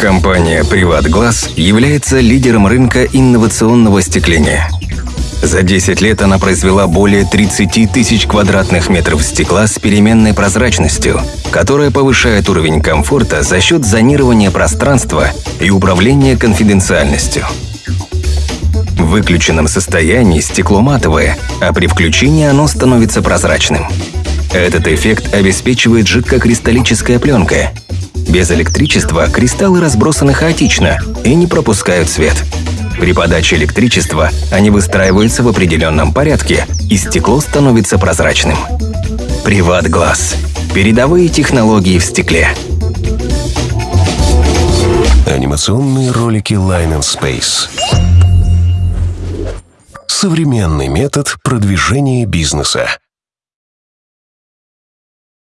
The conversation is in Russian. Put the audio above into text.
Компания «Приватглаз» является лидером рынка инновационного остекления. За 10 лет она произвела более 30 тысяч квадратных метров стекла с переменной прозрачностью, которая повышает уровень комфорта за счет зонирования пространства и управления конфиденциальностью. В выключенном состоянии стекло матовое, а при включении оно становится прозрачным. Этот эффект обеспечивает жидкокристаллическая пленка, без электричества кристаллы разбросаны хаотично и не пропускают свет. При подаче электричества они выстраиваются в определенном порядке, и стекло становится прозрачным. Приват Глаз. Передовые технологии в стекле. Анимационные ролики Line and Space. Современный метод продвижения бизнеса.